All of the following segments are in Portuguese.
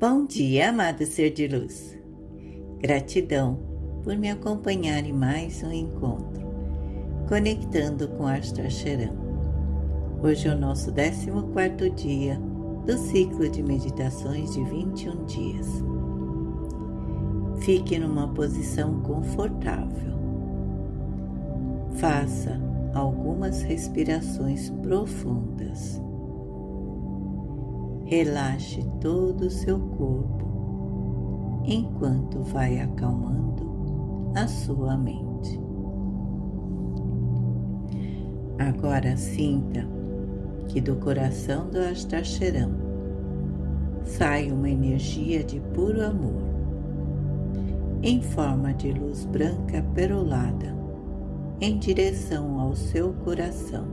Bom dia, amado ser de luz. Gratidão por me acompanhar em mais um encontro, conectando com Astar Sheran. Hoje é o nosso 14 dia do ciclo de meditações de 21 dias. Fique numa posição confortável. Faça algumas respirações profundas Relaxe todo o seu corpo enquanto vai acalmando a sua mente. Agora sinta que do coração do Astacheram sai uma energia de puro amor, em forma de luz branca perolada, em direção ao seu coração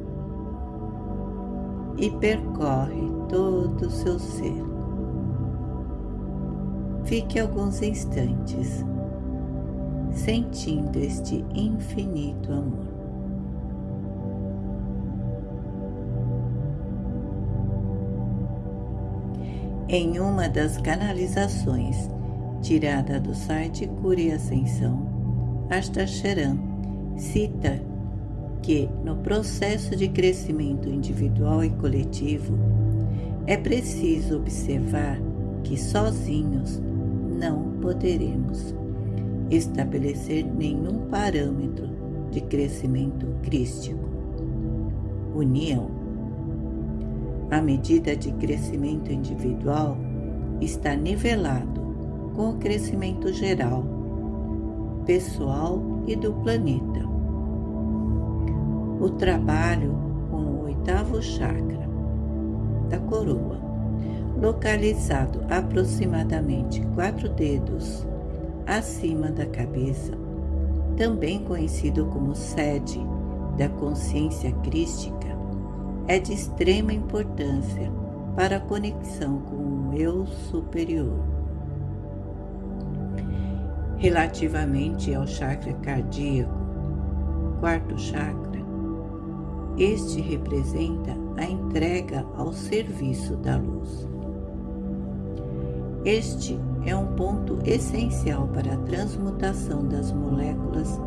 e percorre todo o seu ser. Fique alguns instantes sentindo este infinito amor. Em uma das canalizações tirada do site Cura e Ascensão, Astacheran cita que, no processo de crescimento individual e coletivo, é preciso observar que sozinhos não poderemos estabelecer nenhum parâmetro de crescimento crístico. União. A medida de crescimento individual está nivelado com o crescimento geral, pessoal e do planeta o trabalho com o oitavo chakra da coroa, localizado aproximadamente quatro dedos acima da cabeça, também conhecido como sede da consciência crística, é de extrema importância para a conexão com o eu superior. Relativamente ao chakra cardíaco, quarto chakra, este representa a entrega ao serviço da luz. Este é um ponto essencial para a transmutação das moléculas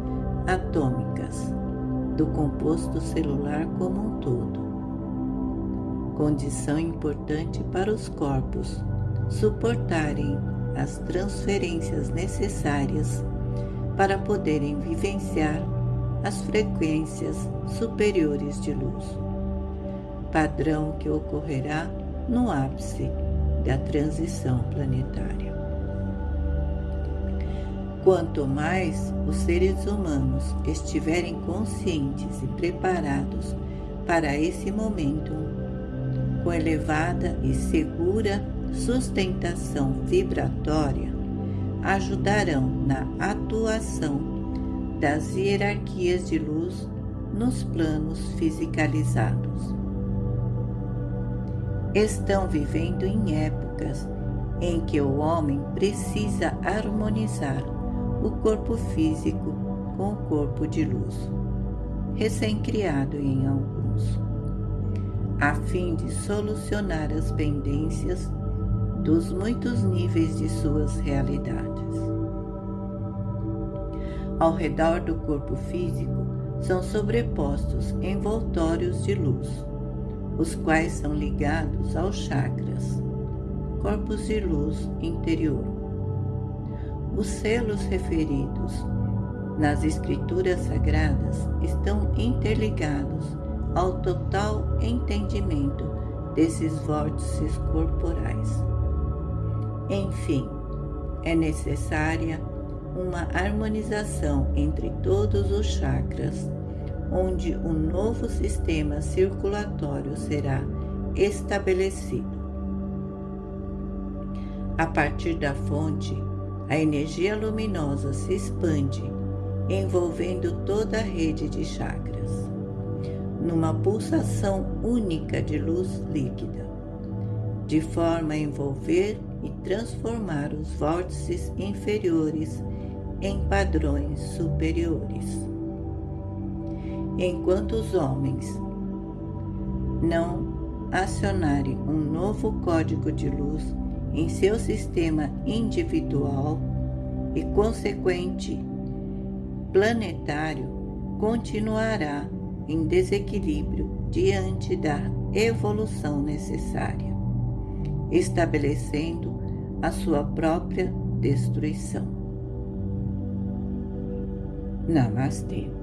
atômicas do composto celular como um todo. Condição importante para os corpos suportarem as transferências necessárias para poderem vivenciar as frequências superiores de luz, padrão que ocorrerá no ápice da transição planetária. Quanto mais os seres humanos estiverem conscientes e preparados para esse momento, com elevada e segura sustentação vibratória, ajudarão na atuação das hierarquias de luz nos planos fisicalizados. Estão vivendo em épocas em que o homem precisa harmonizar o corpo físico com o corpo de luz, recém-criado em alguns, a fim de solucionar as pendências dos muitos níveis de suas realidades. Ao redor do corpo físico são sobrepostos envoltórios de luz, os quais são ligados aos chakras, corpos de luz interior. Os selos referidos nas escrituras sagradas estão interligados ao total entendimento desses vórtices corporais. Enfim, é necessária uma harmonização entre todos os chakras, onde um novo sistema circulatório será estabelecido. A partir da fonte, a energia luminosa se expande, envolvendo toda a rede de chakras, numa pulsação única de luz líquida, de forma a envolver e transformar os vórtices inferiores em padrões superiores. Enquanto os homens não acionarem um novo código de luz em seu sistema individual e consequente planetário continuará em desequilíbrio diante da evolução necessária, estabelecendo a sua própria destruição. ナマステ。